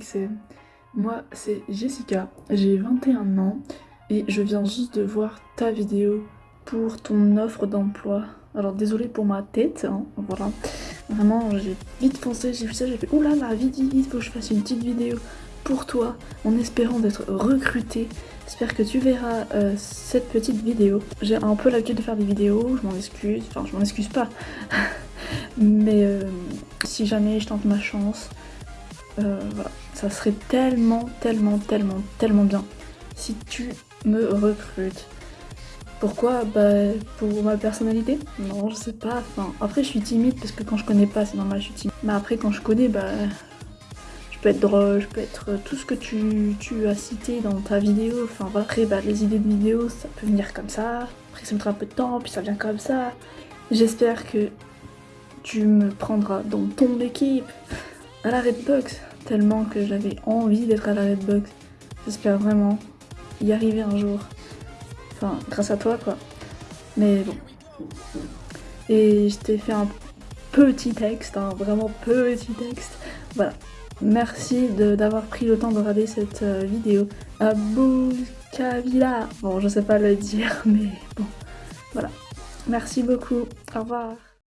c'est... Moi, c'est Jessica, j'ai 21 ans et je viens juste de voir ta vidéo pour ton offre d'emploi. Alors désolé pour ma tête, hein, voilà. Vraiment, j'ai vite foncé, j'ai vu ça, j'ai fait oula là, vite, vite, vite, faut que je fasse une petite vidéo pour toi en espérant d'être recrutée. J'espère que tu verras euh, cette petite vidéo. J'ai un peu l'habitude de faire des vidéos, je m'en excuse, enfin je m'en excuse pas. Mais euh, si jamais je tente ma chance, euh, ça serait tellement, tellement, tellement, tellement bien si tu me recrutes. Pourquoi? Bah pour ma personnalité? Non, je sais pas. Enfin, après je suis timide parce que quand je connais pas, c'est normal, je suis timide. Mais après quand je connais, bah je peux être drôle, je peux être tout ce que tu, as cité dans ta vidéo. Enfin après, bah les idées de vidéo, ça peut venir comme ça. Après ça mettra un peu de temps, puis ça vient comme ça. J'espère que tu me prendras dans ton équipe à la Redbox, tellement que j'avais envie d'être à la Redbox. J'espère vraiment y arriver un jour. Enfin, grâce à toi, quoi. Mais bon. Et je t'ai fait un petit texte, un vraiment petit texte. Voilà. Merci d'avoir pris le temps de regarder cette euh, vidéo. Abou Kavila. Bon, je sais pas le dire, mais bon. Voilà. Merci beaucoup. Au revoir.